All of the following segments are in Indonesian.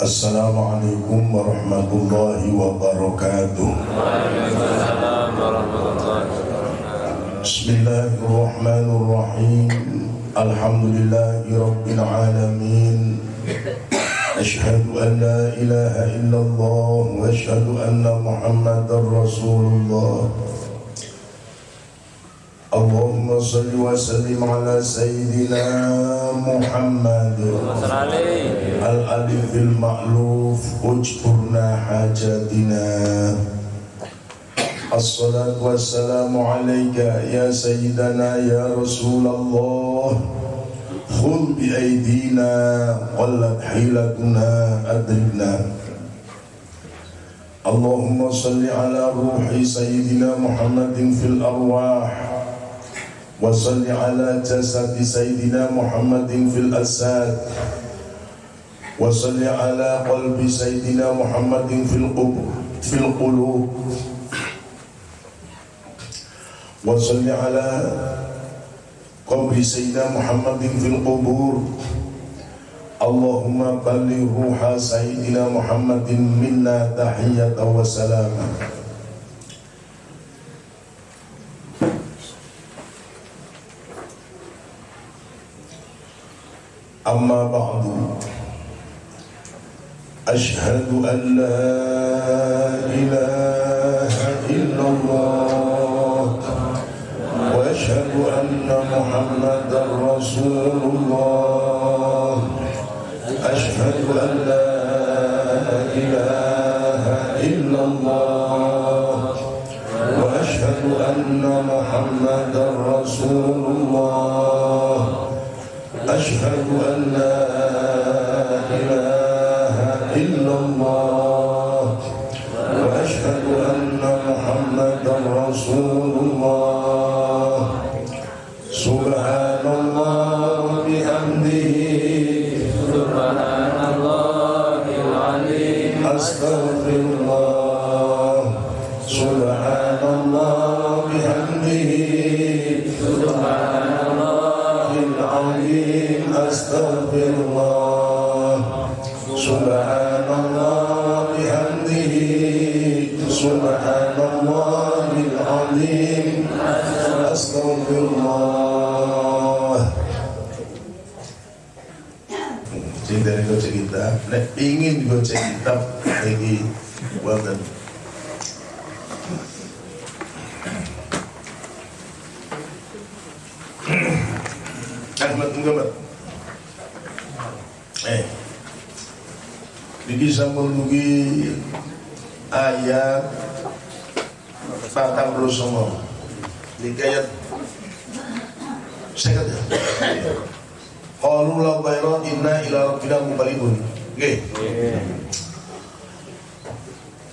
السلام عليكم ورحمة الله وبركاته. بسم الله الرحمن الرحيم. الحمد لله رب العالمين. أشهد أن لا إله إلا الله وأشهد أن محمد رسول الله. الله اللهم صل وسلم على سيدنا محمد. الألف المألوف اجبرنا حاجاتنا. الصلاة والسلام عليك يا سيدنا يا رسول الله. خذ بأيدينا قلت حيلتنا أدركنا. اللهم صل على روح سيدنا محمد في الأرواح. وصل على جسد سيدنا محمد في الأساد وصل على قلب سيدنا محمد في القبر في القلوب. وصل على قبر سيدنا محمد في القبور. اللهم بلغ روح سيدنا محمد منا تحية وسلاما. أما بعد أشهد أن لا إله إلا الله وأشهد أن محمدا رسول الله. أشهد أن لا إله إلا الله وأشهد أن محمدا رسول الله. أشهد أن لا إله إلا الله.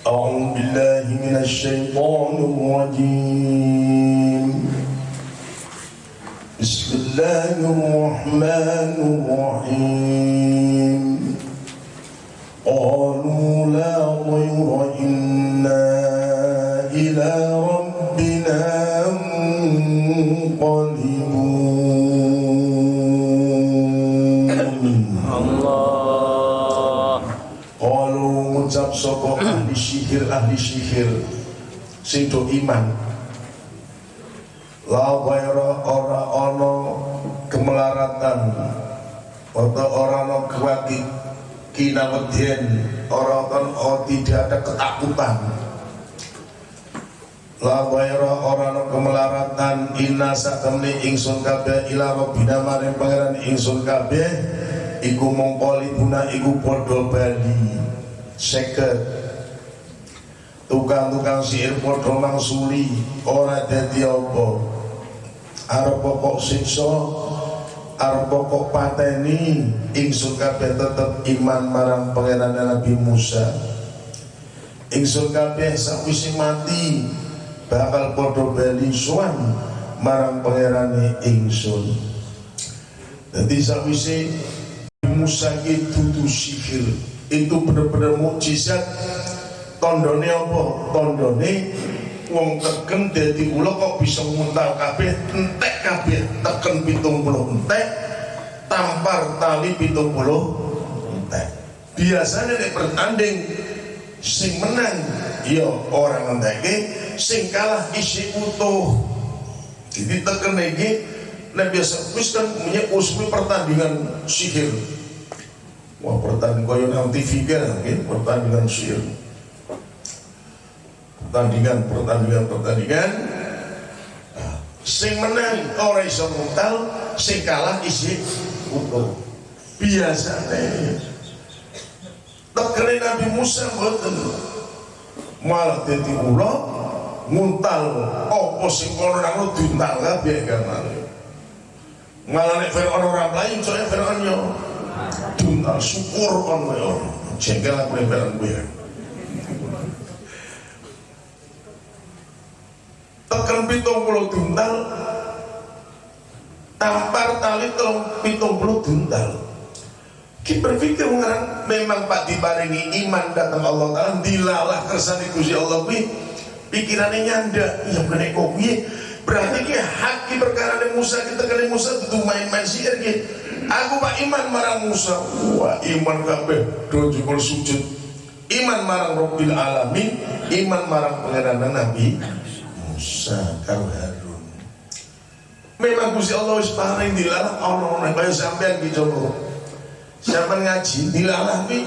أعوذ بالله من الشيطان الرجيم. بسم الله الرحمن الرحيم. قالوا لا ضير إنا إلى ربنا منقلبون. Allah Qalu ngucap sapa ahli sihir ahli sihir sing do iman. La waira ora ana kemelaratan atau ora ana kewati kinawedyen ora kan oh, tidak ada ketakutan. La waira ora ana kemelaratan inna satamni ingsun kabeh ila rabbina maring pangeran ingsun kabeh iku mongkoli buna iku podo bali seket tukang-tukang sihir podo mangsuli ora dadi apa. Arep pokok siksa arep pokok pateni ingsun kabeh tetep iman marang pangeran Nabi Musa. Ingsun kabeh sakwise mati bakal podo bali suan marang pangerane ingsun. Jadi sakwise Musa itu sihir. Itu bener-bener mukjizat tondone apa? Tondone wong teken dadi kula kok bisa muntal kabeh entek kabeh teken 70 entek tampar tali 70 entek. Biasanya nek bertanding sing menang ya orang ngendake sing kalah isi utuh. Jadi tekan iki nek biasa wis kan punya usmi pertandingan sihir. Wah pertandingan koyo nang TV kan pertandingan sihir pertandingan pertandingan pertandingan. Nah, sing menang ora iso mutal sing kalah isi utuh biasanya tekene Nabi Musa mboten. Malah dadi ula nguntal apa sing kono nang diuntal kabeh gamane malah nek Fir'aun ora mlayu soalnya Fir'aun yo diuntal syukur kon yo jengkel aku nek tekan pitung puluh diuntal tampar tali telung pitung puluh diuntal kita berpikir mengarang memang Pak dibarengi iman datang Allah Ta'ala dilalah kersane Gusti Allah kuwi. Pikirannya nyanda ya kene kok berarti ki hak ki perkara ne Musa kita kene Musa itu main-main sihir ki. Aku Pak iman marang Musa. Wah iman kabeh do jebul sujud. Iman marang Rabbil alamin iman marang pangeran Nabi Musa karo Harun. Memang Gusti Allah wis paring dilalah ana kaya sampean ki coba Siapa ngaji dilalah nih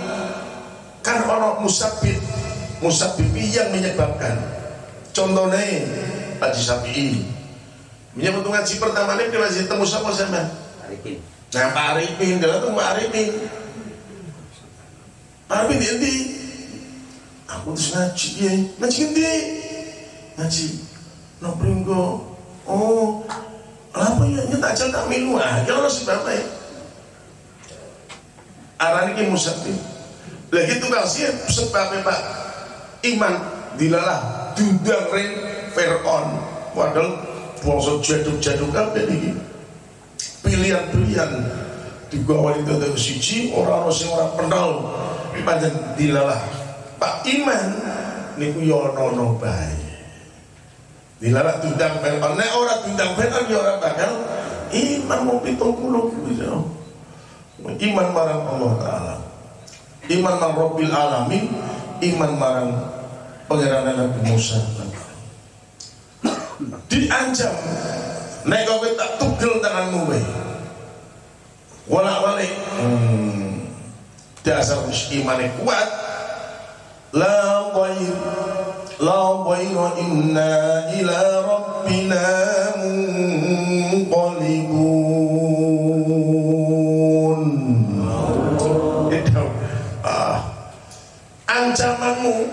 kan orang musabit. Musabit yang menyebabkan. Contohnya Haji Sapi'i menyebut ngaji pertama ini dia masih temu sama sama Arifin. nah Pak Arifin dia tuh Pak Arifin. Pak Arifin di aku terus ngaji ya ngaji ngendi ngaji no pringgo oh apa ya? Aja tak milu aja orang sebabnya. Ya arane ki musabib lah gitu kan sih sebabnya Pak. Iman dilalah diundang ring Fir'aun. Padahal bangsa jaduk-jaduk kabeh iki pilihan-pilihan digawa itu dari siji orang-orang sing ora kenal. Pancen dilalah. Pak iman niku yo ono bae dilalah diundang Fir'aun nek ora diundang Fir'aun yo ora bakal iman mau pitung puluh gitu. Iman marang Allah Ta'ala. Iman marang Rabbil Alamin. Iman marang pangeran Nabi Musa. Diancam. Nek kowe tak tugel tanganmu wae wala wale hmm. dasar imane kuat. La ghair la ghair inna ila rabbina munqalibun. Ah ancamanmu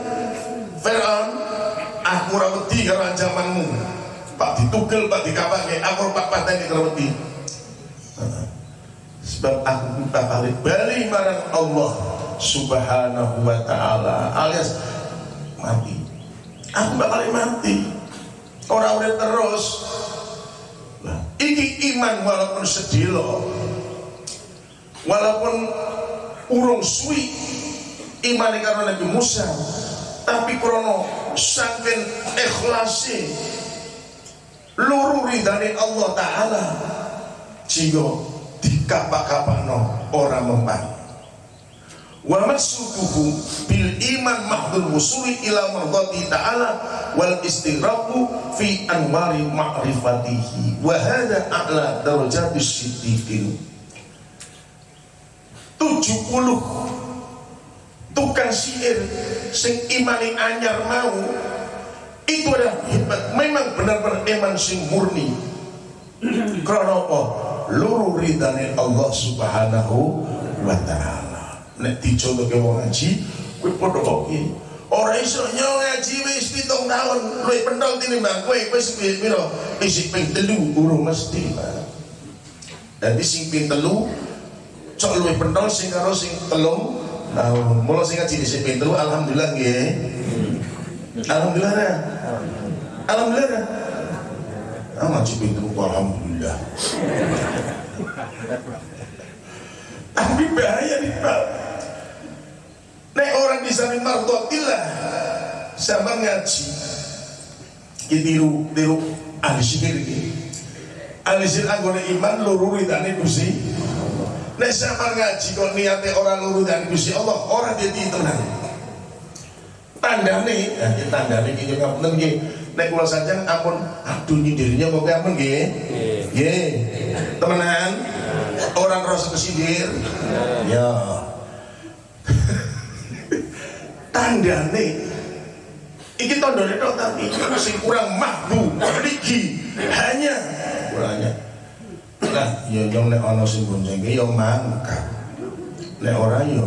Fir'aun aku ora wedi ancamanmu. Pak ditugel Pak dikapake aku pak pateni karo wedi sebab aku balik balik marang Allah subhanahu wa ta'ala alias mati aku bakal mati. Orang udah terus. Nah, ini iman walaupun sedih loh. Walaupun urung suwi iman karena Nabi Musa tapi krono saking ikhlasi luru ridani Allah Ta'ala jika dikapak-kapakno orang mempan wa maksuduhu bil iman mahdul wusuli ila mardati ta'ala wal istighraqu fi anwari ma'rifatihi. Wa hadha a'la darajatis siddiqin. 70 tukang sihir sing imani anyar mau itu adalah hebat. Memang benar-benar iman sing murni. Karena apa? Luru ridane Allah subhanahu wa ta'ala nek dicontohke wong ngaji kowe padha kok iki ora iso nyo ngaji wis pitung tahun luwih pentol tinimbang kowe wis pira isih ping telu urung mesti. Dadi sing ping telu cok luwih pentol sing karo sing telung tahun mula sing ngaji dhisik ping telu alhamdulillah nggih alhamdulillah nah. alhamdulillah nah. Ah, ngaji ping alhamdulillah tapi bahaya nih Pak Nek orang di samping mardotillah sama ngaji kitiru tiru ahli sihir iki ahli sihir anggone iman loro ridane Gusti nek sampean ngaji kok niate ora luru dan Gusti Allah ora dadi tenan tandane nah iki tandane iki ngapunten nggih. Nek kula saja ampun. Aduh nyindirnya kok ampun nggih. Nggih. Temenan. Orang rasa kesindir. Ya tandane. Iki tandane tok tapi sing kurang mahbu mriki hanya kurangnya. Lah ya yang nek ana sing boncengke ya mangkat nek ora ya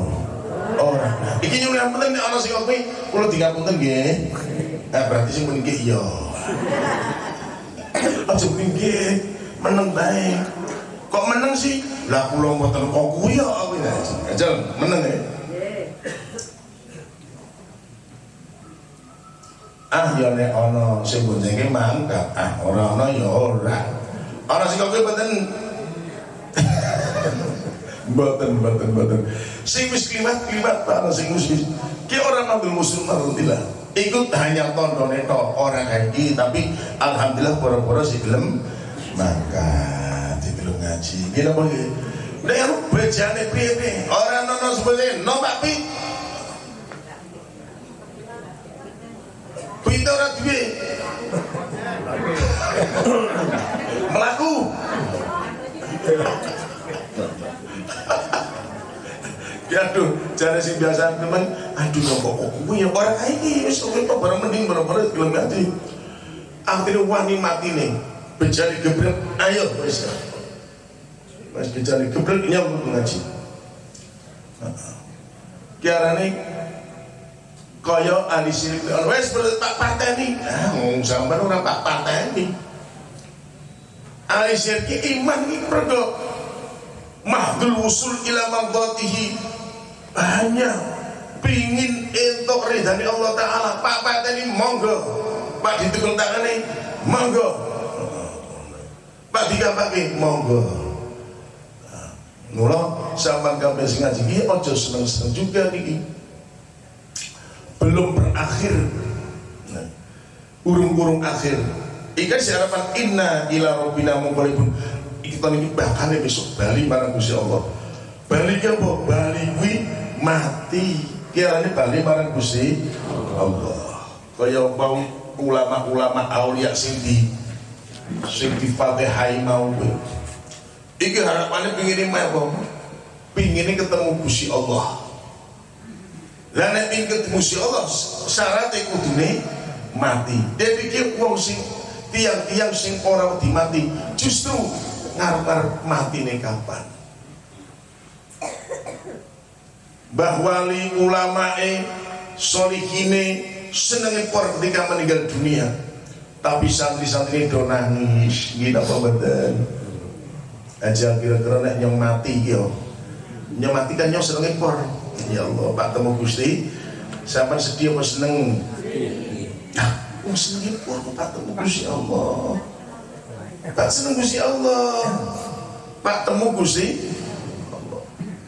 ora. Nah iki yang yang penting nek ana sing kuwi kula dingapunten nggih. Nah berarti sing nggih ya. Aja nggih meneng bae. Kok meneng sih? Lah kula mboten kok kuwi ya ya. Ajal meneng ya ah ya nek ana sing boncengke mangkat. Ah ora ana ya ora. Ana sing kok mboten mboten mboten mboten sing wis kliwat-kliwat ana sing wis ki ora ngambil musuh alhamdulillah ikut hanya tondone tok ora kaji tapi alhamdulillah pura-pura si gelem mangkat di gelem ngaji. Ki napa ki nek bejane piye ora ana sebene no Pak Pintu ora duwe. Melaku. Ya aduh, jare sing biasa temen, aduh kok kuwi ya ora kae iki wis kok kok mending barang-barang gelem ngaji. Akhirnya wani mati nih, bejali gebrek, ayo wis. Mas bejali gebrek nyambut ngaji. Kiarane kaya ahli sirik wes tak pateni ah ngomong sampean ora tak pateni ahli sirik iman iki mergo mahdul usul ila mardatihi. Hanya pingin entuk ridhani Allah taala. Pak pateni monggo. Pak ditukul tangane monggo. Pak digampake monggo. Mula sampean kabeh sing ngaji iki aja seneng-seneng juga niki belum berakhir. Nah, urung-urung akhir. Ikan si harapan inna ila rabbina munqalibun kita ini bakal besok bali marang Gusti Allah. Bali ki apa? Bali kuwi mati. Kirane bali marang Gusti Allah. Kaya umpam ulama-ulama aulia sing di sing di Fatihai mau iki harapane pingin apa? Pingin ketemu Gusti Allah lah nek ketemu si Allah syaratnya kudune mati. Dia pikir wong sing tiang-tiang sing ora wedi mati justru ngarep-ngarep mati nih kapan? Mbah wali ulamae solihine senenge por ketika meninggal dunia. Tapi santri-santri do nangis gitu apa betul aja kira-kira nek nyong mati yo. Nyong mati kan nyong senenge por ya Allah Pak temu Gusti sampai sedih apa seneng? Nah oh seneng por Pak temu Gusti Allah? Pak seneng Gusti Allah. Pak temu Gusti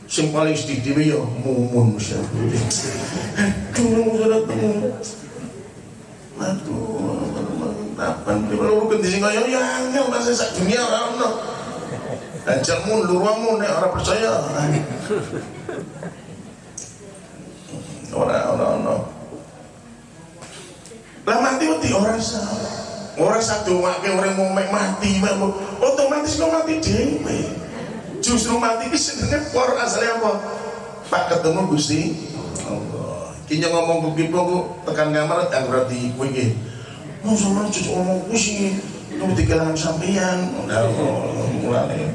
sing paling sedih dhewe ya mumun Gusti aduh sudah temu. Aduh kapan kalau ganti sing kaya? Ya angel masih sak dunia ora ono. Ajalmu luruamu nek ora percaya ora ora ora. Lah mati mati orang salah orang satu wake orang mau mati otomatis kau mati dewe justru mati ini sebenarnya por asalnya apa? Pak ketemu gusti Allah. Kini ngomong ke pipo ku tekan kamar yang berarti kue gini mau sama cucu ngomong kusi itu di kelangan sampeyan. Udah mulai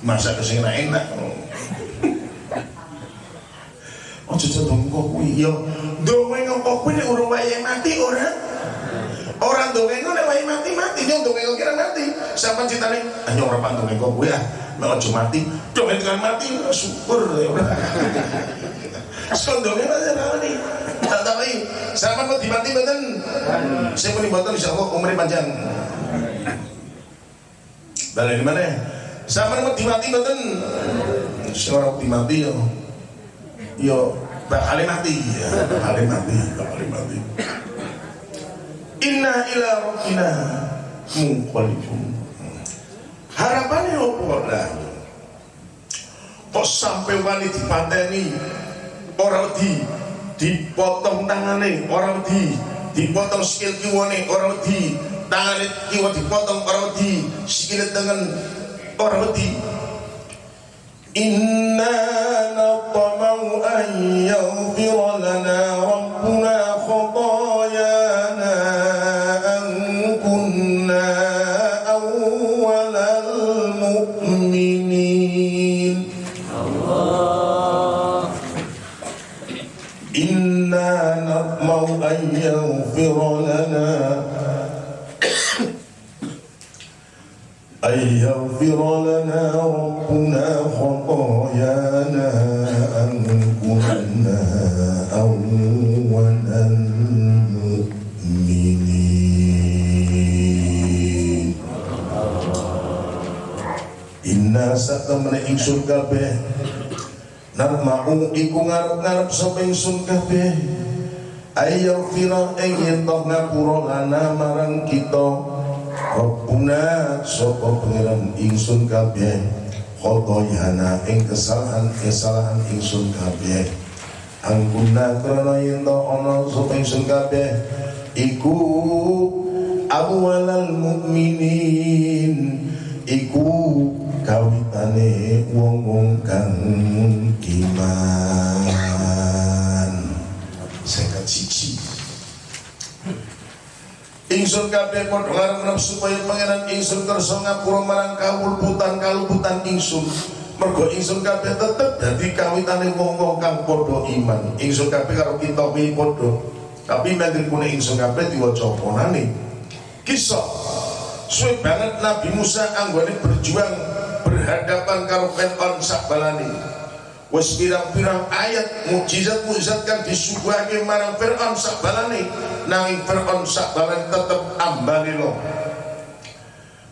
masa ke sini enak Oh cucu dong kok kuwi? Yo dongeng kok kuwi nek urung wayahe mati ora? Orang dongeng nek wayahe mati mati. Nyong dongeng kira mati. Sampean citane ah nyong ora dongeng kok kuwi ah. Nek aja mati dongeng kan mati syukur ya ora Sekon dongeng aja rawani tahu sampean mau dimati mboten? Sing muni mboten insyaallah umure panjang. Balen mana? Sampean mau dimati mboten? Sing ora dimati yo yo bakal mati. Ya bakal mati bakal mati. Inna ila rabbina munqalibun. Harapannya apa lah kok sampai wani dipateni ora di dipotong tangane ora di dipotong sikil kiwane ora di tangane kiwa dipotong ora di sikil tangan ora di Inna natamau an yaghfira lana Narma'u iku ngarep-ngarep sapa ingsun kabeh Ayo fira ing yen ngapura lana marang kita. Rabbuna sapa pangeran ingsun kabeh? Khotoyana ing kesalahan kesalahan ingsun kabeh. Angkuna krana yen to ana sapa ingsun kabeh. Iku awalal mukminin. Iku seket siji Ingsun kabeh padha ngarep supaya pangeran ingsun kersa ngapura marang kawulputan kaluputan ingsun. Mergo ingsun kabeh tetep dadi kawitane wong-wong kang padha iman. Ingsun kabeh karo kita kuwi padha. Tapi mangripune ingsun kabeh diwaca ponane. Kisah suwe banget Nabi Musa anggone berjuang berhadapan karo Fir'aun sak Wes pirang-pirang ayat mukjizat-mukjizat kan disuguhake marang Fir'aun sak balane nanging Fir'aun sak balane tetep ambane lo.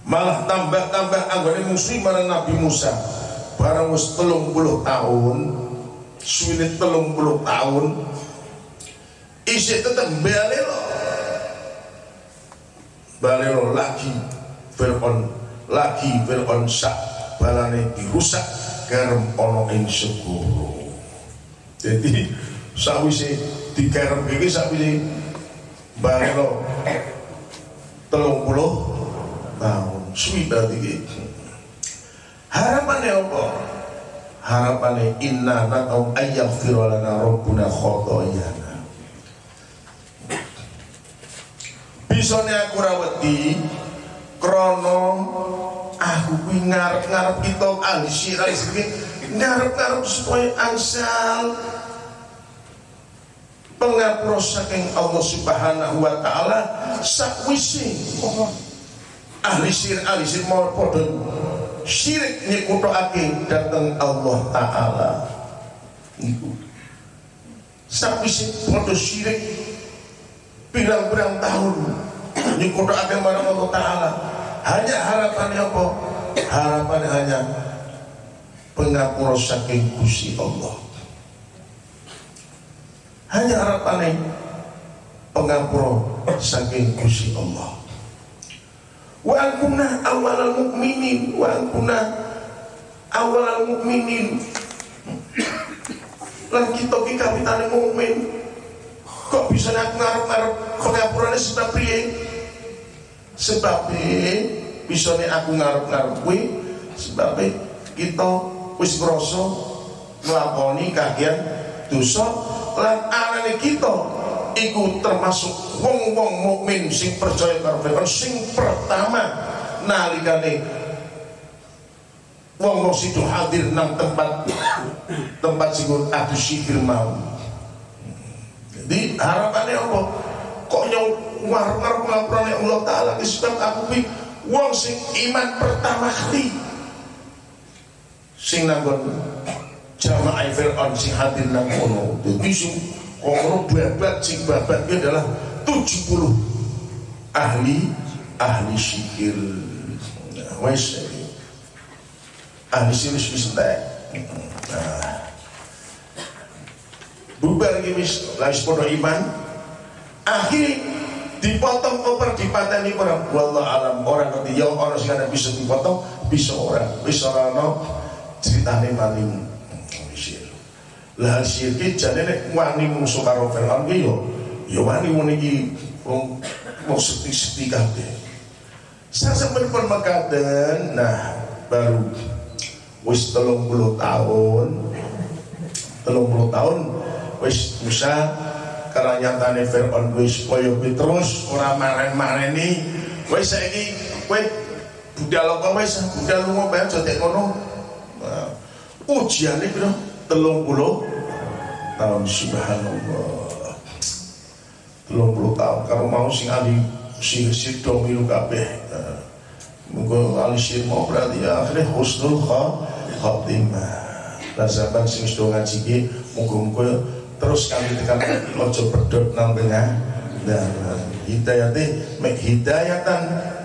Malah tambah-tambah anggone musuh marang Nabi Musa. Barang wis 30 tahun, suwine 30 tahun isih tetep bali lo. Bali lo lagi Fir'aun lagi Fir'aun sak balane dirusak garam ana ing segoro dadi sawise si iki garam ini sawi si bangno telung puluh tahun suwi berarti gitu harapannya apa? Harapannya inna natau ayyak firwalana rabbuna khotoyana bisane aku ra wedi krana kuwi ngarep-ngarep kita ahli syiar iki ngarep-ngarep supaya angsal pengapura saking Allah Subhanahu wa taala sakwise. Ahli syiar ahli syiar mau padha syirik nyekutake dateng Allah taala. Niku. Sakwise padha syirik pirang-pirang tahun nyekutake marang Allah taala. Hanya harapannya apa? Harapannya hanya pengapura saking Gusti Allah. Hanya harapannya pengapura saking Gusti Allah. Wa angkuna awalal mukminin wa angkuna awalal mukminin. Lan kita ki kawitane mukmin. Kok bisa ngarep-ngarep pengapurane sebab piye? sebabnya bisa nih aku ngarep-ngarep kuwi sebabnya kita wis ngrasa nglakoni kagian dosa lan anane kita iku termasuk wong-wong mukmin sing percaya karo Firman sing pertama nalikane wong wong situ hadir nang tempat tempat sing adu sihir mau. Jadi harapannya apa? Kok nyong ngarep-ngarep ngapurane Allah Ta'ala sebab aku wong sing iman pertama kali. Sing nanggon jamaah Fir'aun sing hadir nang kono. Dadi sing kono babat sing babat itu adalah 70 ahli ahli sihir. Nah, wes. Ahli sihir wis entek. Nah. Bubar iki wis padha iman. Akhirnya dipotong koper dipateni orang wallah alam orang ngerti. Ya orang sing bisa dipotong bisa orang bisa orang no. Ceritane maling Mesir lah Mesir ki jane nek wani musuh karo Firaun ki yo yo wani ngono iki wong mau sepi-sepi kabeh. Sasampeyan pun mekaten nah baru wis 30 tahun 30 tahun wis Musa karena nyatane Fir'aun wis. Koyo kuwi terus ora maren-mareni. Wis saiki kowe budal apa wis? Budal lunga bae aja tek nah, ujiane piro? 30 tahun subhanallah. 30 tahun. Kalau mau sing ahli sing sido milu kabeh. Nah, Muga alisir mau berarti ya akhirnya husnul khatimah. Lah sampean sing sudah ngaji ki muga-muga terus kami tekan ojo pedot tengah. Dan hidayate mek hidayatan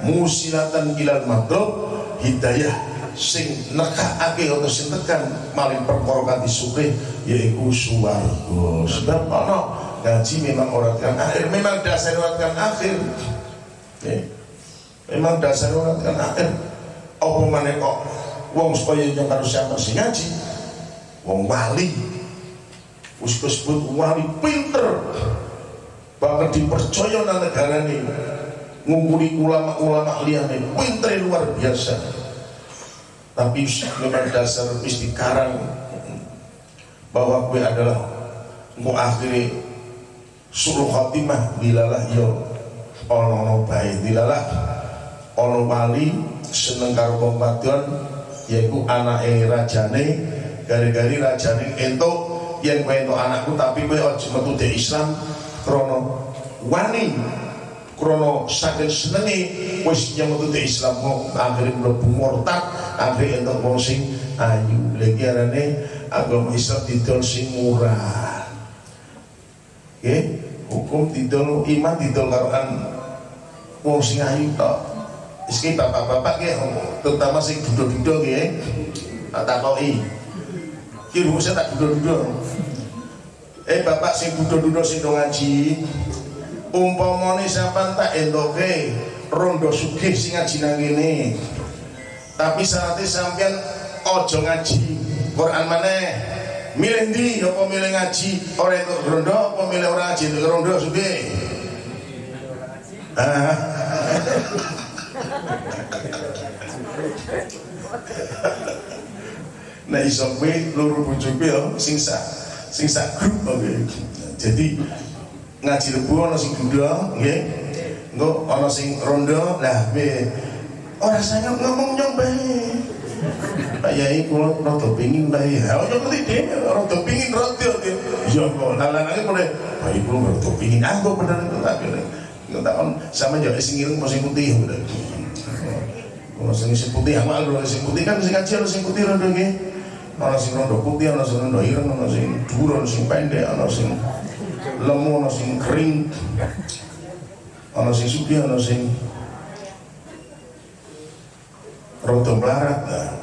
musilatan ilal madrub hidayah sing nekakake atau sing tekan maling perkara kanthi sugih yaiku swarga sebab ana ngaji memang orang kan akhir memang dasar orang kan akhir. Memang dasar orang kan akhir. Apa mana kok wong supaya yang harus siapa sih ngaji? Wong wali wis disebut wali pinter. Bahkan dipercaya nang negara ini. Ngumpuli ulama-ulama liane pinter luar biasa. Tapi memang dasar wis dikarang. Bahwa gue adalah mau akhiri suruh khatimah bilalah yo. Ono baik bilalah ono wali seneng karo wadon yaiku anake rajane gari-gari rajane entuk yen kowe entuk anakku tapi kowe aja metu Islam krana wani krana saking senenge wis metu de Islam kok akhire mlebu murtad akhire entuk wong ayu. Lagi arane agama Islam didol sing murah. Oke, hukum didol iman didol wong sing ayu tok. Iski bapak-bapak ya, terutama sing dudo-dudo ya, tak takoi. Ki rumusnya tak dudo-dudo. Eh bapak sing dudo-dudo sing do ngaji, umpamane sampean tak endoke rondo sugih sing ngaji nang kene. Tapi syaratnya sampean ojo ngaji Quran maneh. Milih ndi apa milih ngaji ora entuk rondo apa milih ora ngaji entuk rondo sugih? Ah. nah iso kowe loro bojoku ya sing sak sing sak grup oke jadi ngaji rebu ana sing duda nggih. Engko ana sing rondo lah be ora saya ngomong nyong bae. Pak Yai kula rada pengin bae. Ha yo ngerti dhewe rada pengin rada ya kok lalanane mulai bae kula rada pengin aku bener itu tak. Nggak on. Sama yo sing ireng sing putih. Kalau sing putih amal kalau sing putih kan sing kecil sing putih rondo nggih. Ana sing rondo putih, ana sing rondo ireng, ana sing dhuwur, ana sing pendek, ana sing lemu, ana sing kering. Ana sing sugih, ana sing rondo. Nah.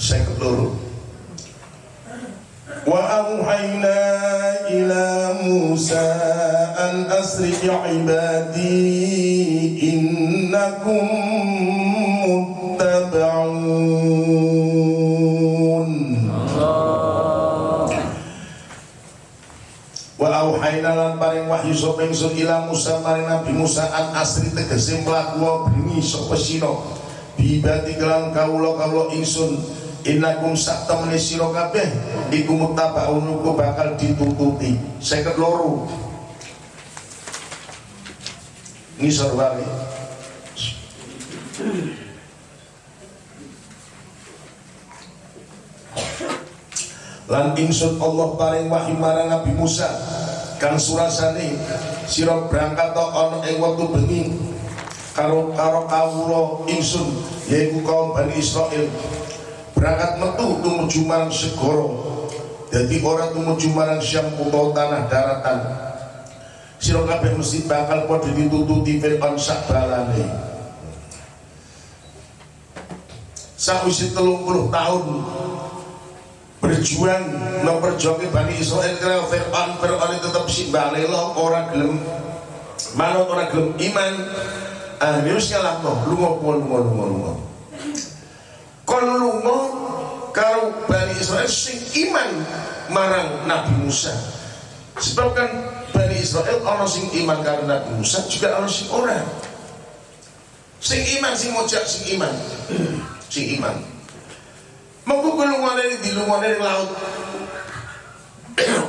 Saya. Wa auhayna ila Musa an asri ibadi innakum paring wahyu sapa ingsun ila Musa paring Nabi Musa an asri tegese mlaku bengi sapa sira. Bibati kelan kawula kawula ingsun innakum sak temene sira kabeh iku mutabaun bakal ditututi seket loro. Ngisor wae lan ingsun Allah paring wahyu marang Nabi Musa kang surasane sira berangkat to ana ing wektu bengi karo karo kawula ingsun yaiku kaum Bani Israel berangkat metu tumuju marang segara jadi orang tumuju marang Syam utawa tanah daratan. Sira kabeh mesti bakal padha ditututi Fir'aun sak balane. Sakwise 30 tahun berjuang mau berjuang Bani Israel karena Fir'aun Fir'aun tetap simbale lo orang gelem. Mana orang gelem iman. Ah minusnya lah lo lu mau lu mau lu mau kalau lu mau kalau Bani Israel sing iman marang Nabi Musa. Sebab kan Bani Israel orang sing iman karena Nabi Musa juga orang sing orang sing iman sing mojak sing iman. Sing iman. Mengko kula dari di lungane laut.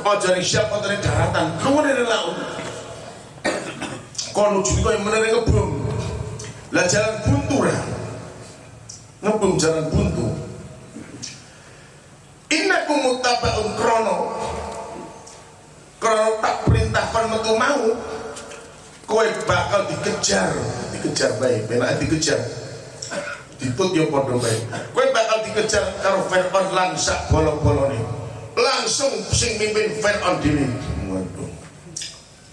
Ojo ning siapa dari daratan lungane ning laut. Kono jadi kaya menere ngebum lah jalan buntu ra? Ngebum jalan buntu. Innakum muttabaun krono. Krono tak perintahkan metu mau kowe bakal dikejar. Dikejar baik benak dikejar. Ditut yo padha baik kowe dikejar karo Fir'aun lan sak bolong-bolone langsung sing mimpin Fir'aun dhewe waduh.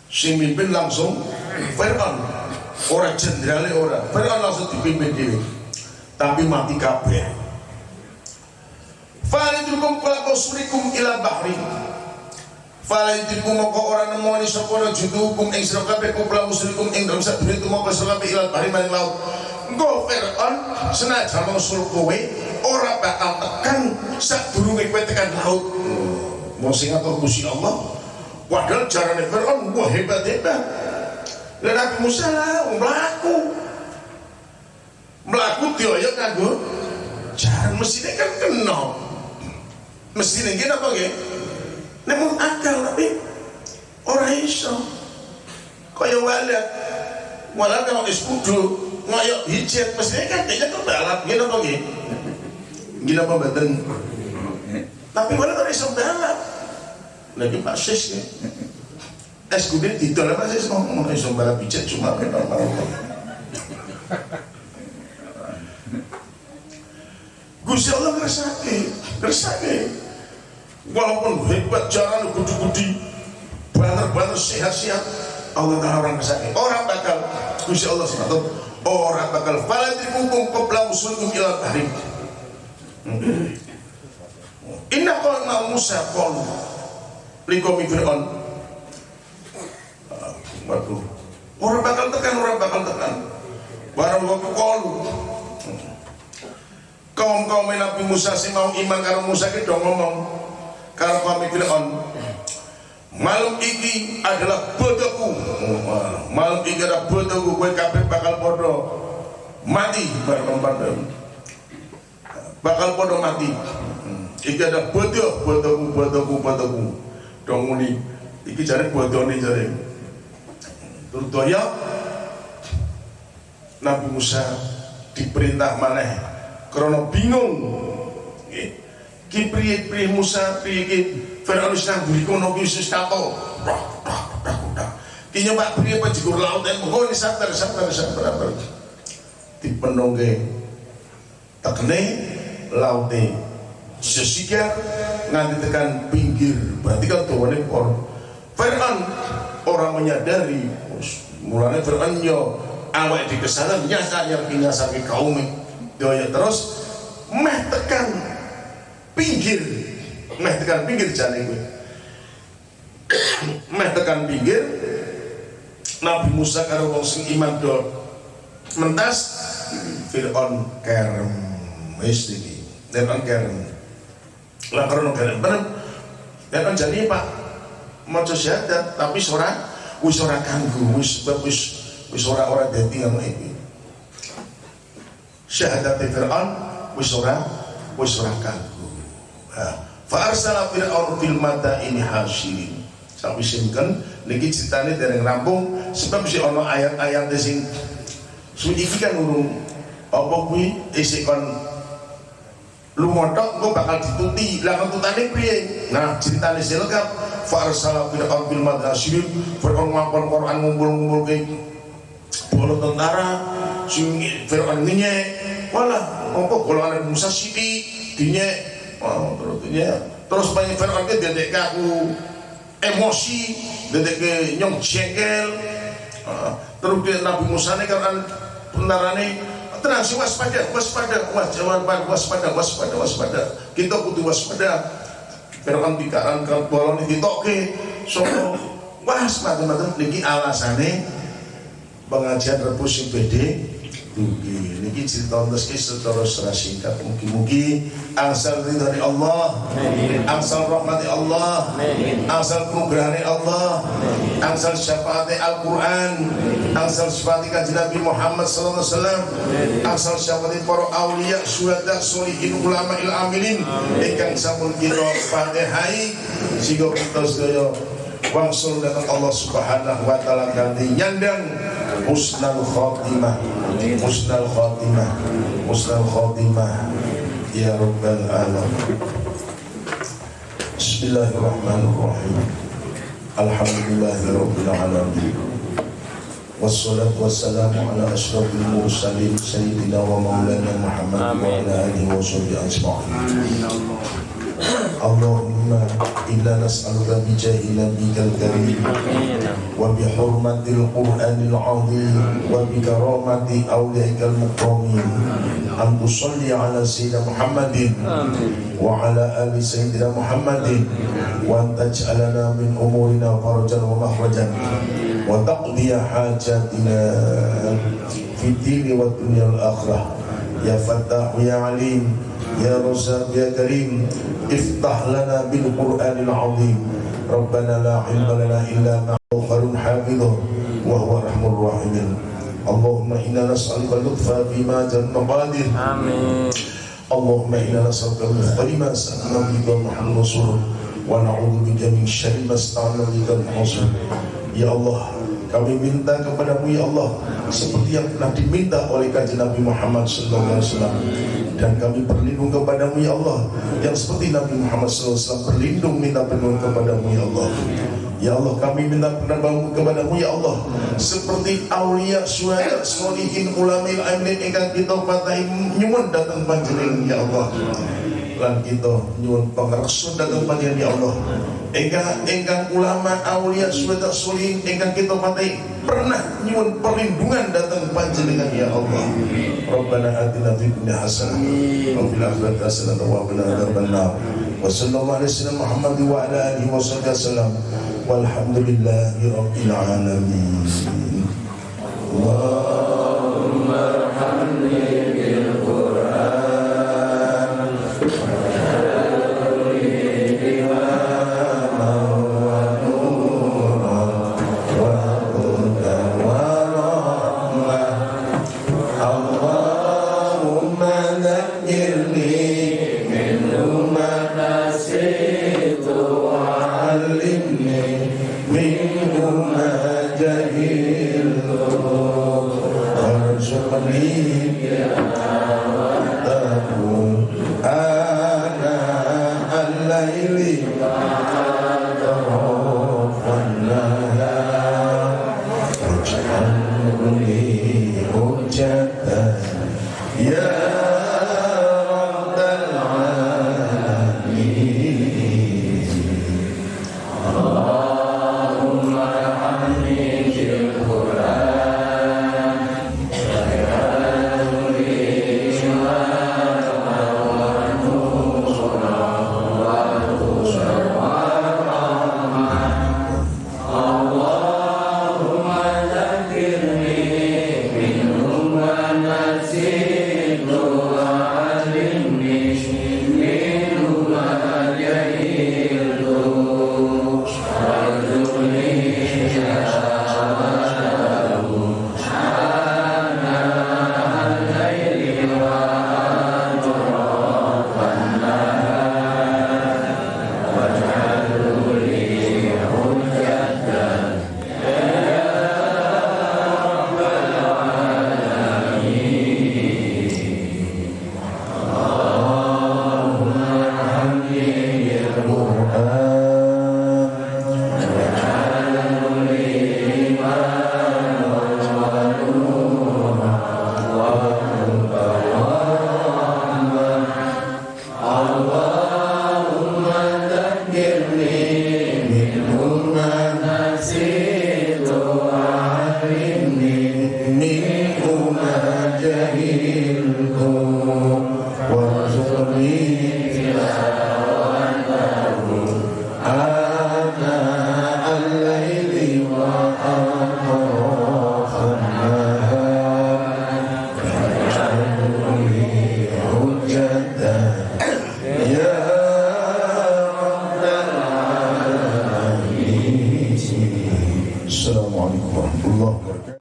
Sing mimpin langsung Fir'aun ora jenderale ora. Fir'aun langsung dipimpin dhewe. Tapi mati kabeh. Falidrukum kula kusurikum ila bahri. Falidrukum moko ora nemoni sapa judukum ing sira kabeh kula kusurikum ing dalem sadurunge tumeka sira kabeh ila bahri maring laut. Engko Fir'aun senajan ngusul kowe ora bakal tekan sadurunge kowe tekan laut. Mau sing ngatur Gusti Allah? Padahal jarane Fir'aun wah hebat-hebat. Dan Nabi Musa lah melaku melaku dioyok kanggo jaran. Mestinya kan kenal mestinya gini apa gini namun akal tapi orang iso. Kaya walat walat kalau iskudu ngoyok hijab mestinya kan dia kan balap. Gini apa gini gini apa badan tapi walat orang iso balap lagi pasis ya es kudir tidak lah pasis ngomong iso balap hijab cuma normal Gusti Allah ngersake, ngersake. Walaupun hebat jalan gudi-gudi, banter-banter sehat-sehat, Allah Taala orang ngersake. Orang bakal Gusti Allah SWT orang bakal faladrikum qabla usulkum ila tahrim. Inna qawma Musa qalu. Liqawmi Fir'aun. Waduh. Orang bakal tekan, orang bakal tekan. Barang waktu qalu. Kaum kaum Nabi Musa si mau iman karo Musa ki dong ngomong. Karo kaum Fir'aun. Malam iki adalah bodohku. Malam iki adalah bodohku. Gue kabeh bakal bodoh. Mati bareng bakal bodoh mati. Iki adalah bodoh bodohku bodohku bodohku. Dong muni. Iki jare bodoh nih jare. Terus doya Nabi Musa diperintah maneh. Karena bingung. Ki priye priye Musa priye ki Firaun wis nang buri kono ki wis tato. Ki nyoba priye panjigur laut en monggo ni sabar sabar sabar dipenongke tekne laute sesigar nganti tekan pinggir. Berarti kan tuwane por Firaun orang menyadari mulanya Firaun yo awak di ke sana nyasa yang nyasa ke kaumnya doya terus meh tekan pinggir meh tekan pinggir jane gue meh tekan pinggir Nabi Musa karo wong sing iman do mentas Fir'aun kerem. Wis iki Kerem lah karena kerem bener. Fir'aun jadi pak maca syahadat tapi ora wis ora kanggo wis wis wis ora ora dadi ngono iki. Syahadat Fir'aun wis ora wis ora kanggo. Fa arsala Fir'aun fil ini hasirin. Sampai simken niki ceritane dereng rampung sebab si ono ayat-ayat sing signifikan urung apa kuwi? Isik kon lu montok gue bakal dituti. Lah tutane piye? Nah ceritane silengkap fa arsala Fir'aun fil hasirin Fir'aun ngapon Quran ngumpul-ngumpul ke bola tentara sing Fir'aun ngenyek wala apa golongan Musa sidi dinya oh, terus dinya terus banyak Fir'aun ke dedek aku emosi dedek ke nyong jengkel. Terus dia Nabi Musa ini kan bentarane tenang si waspada. Waspada waspada waspada waspada waspada. Kita kudu waspada. Fir'aun dikaran kan bolong ditoke so waspada macam niki alasane pengajian rebus yang Dugi niki cerita meski secara secara singkat mugi-mugi angsal dari Allah angsal rahmati Allah angsal kenugrahani Allah angsal syafaati Al-Quran angsal syafaati kaji Nabi Muhammad sallallahu alaihi wasallam angsal syafaati para awliya syuhada solihin ulama il amilin. Ingkang sampun kita fatihai sehingga kita sedaya wangsul datang Allah subhanahu wa ta'ala ganti nyandang husnal khotimah husnal khotimah husnal khotimah ya rabbal alamin Bismillahirrahmanirrahim Alhamdulillahirabbil alamin Wassalatu wassalamu ala asyrafil mursalin sayyidina wa maulana Muhammad wa ala alihi wa sahbihi ajma'in Allahumma inna nas'aluka إلا نسألك بجاه نبيك الكريم وبحرمة القرآن العظيم وبكرامة أولئك المكرمين. أن تصلي على سيدنا محمد وعلى آل سيدنا محمد وأن تجعلنا من أمورنا فرجا ومخرجا وتقضي حاجاتنا في الدين والدنيا الآخرة. يا فتاح يا عليم dini wa dunya al akhirah ya fattah ya alim ya razak ya karim افتح لنا بالقرآن العظيم ربنا لا علم لنا إلا ما خير حافظه وهو أرحم الراحمين اللهم إنا نسألك اللطف فيما جل مقادر Amin. اللهم إنا نسألك من خير ما سألنا بك محمد رسول ونعوذ بك من شر ما استعنا بك الحصول Ya Allah kami minta kepadamu ya Allah seperti yang telah diminta oleh kajian Nabi Muhammad SAW Dan kami berlindung kepadamu ya Allah. Yang seperti Nabi Muhammad SAW berlindung minta perlindungan kepadamu ya Allah. Ya Allah kami minta perlindungan kepadamu ya Allah. Seperti aulia syuhada solihin ulama ilmin ingkang kita patahi nyuwun datang panjenengan ya Allah. Lan kita nyuwun pangreksa datang panjenengan ya Allah. Ingkang ulama aulia syuhada solihin ingkang kita patahi pernah nyuwun perlindungan datang panjenengan ya Allah. Rabbana atina fid dunya hasanah wa fil akhirati hasanah wa qina adzabannar wa sallallahu alaihi wasallam Muhammad wa ala alihi wa sahbihi wasallam. Walhamdulillahi rabbil alamin. Allahumma